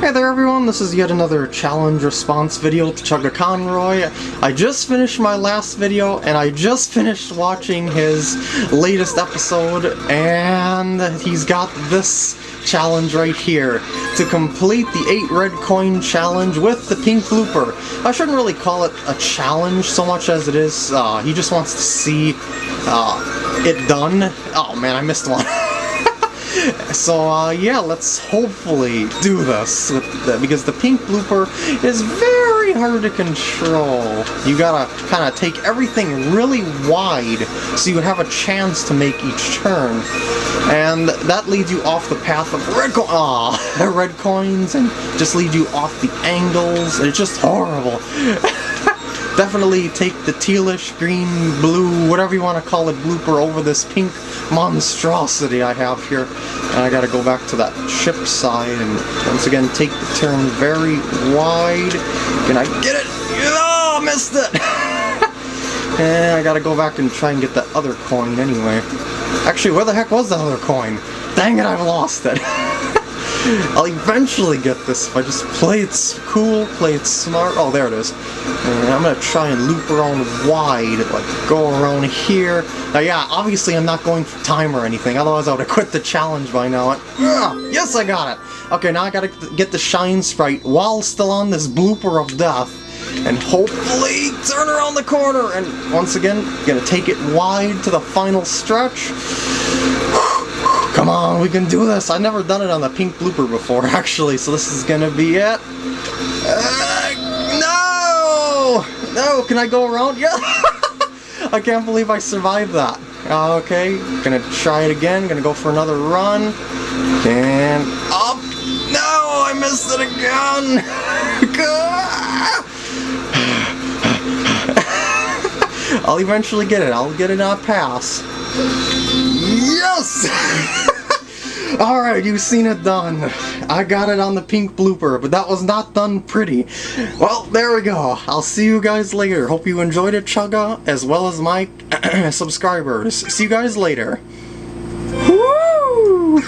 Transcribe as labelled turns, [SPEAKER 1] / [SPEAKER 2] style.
[SPEAKER 1] Hey there everyone, this is yet another challenge response video to Chugga Conroy. I just finished my last video and I just finished watching his latest episode and he's got this challenge right here to complete the 8 red coin challenge with the pink blooper. I shouldn't really call it a challenge so much as it is, uh, he just wants to see uh, it done. Oh man, I missed one. so uh, yeah, let's hopefully do this the, because the pink blooper is very hard to control. You gotta kind of take everything really wide so you have a chance to make each turn. And that leads you off the path of red, co Aww, red coins and just leads you off the angles. It's just horrible. definitely take the tealish, green, blue, whatever you want to call it, blooper over this pink monstrosity I have here. And I gotta go back to that ship side and once again take the turn very wide. Can I get it? Oh, missed it! and I gotta go back and try and get that other coin anyway. Actually, where the heck was that other coin? Dang it, I've lost it. I'll eventually get this if I just play it cool, play it smart. Oh, there it is. And I'm gonna try and loop around wide, like go around here. Now, yeah, obviously I'm not going for time or anything, otherwise I would have quit the challenge by now. And, yes, I got it! Okay, now I gotta get the Shine Sprite while still on this blooper of death and hopefully turn around the corner and once again gonna take it wide to the final stretch Come on, we can do this! I've never done it on the pink blooper before, actually, so this is gonna be it. Uh, no! No, can I go around? Yeah! I can't believe I survived that. Okay, gonna try it again, gonna go for another run. And up! No, I missed it again! I'll eventually get it. I'll get it on pass. Yes! Alright, you've seen it done. I got it on the pink blooper, but that was not done pretty. Well, there we go. I'll see you guys later. Hope you enjoyed it, Chugga, as well as my subscribers. See you guys later. Woo!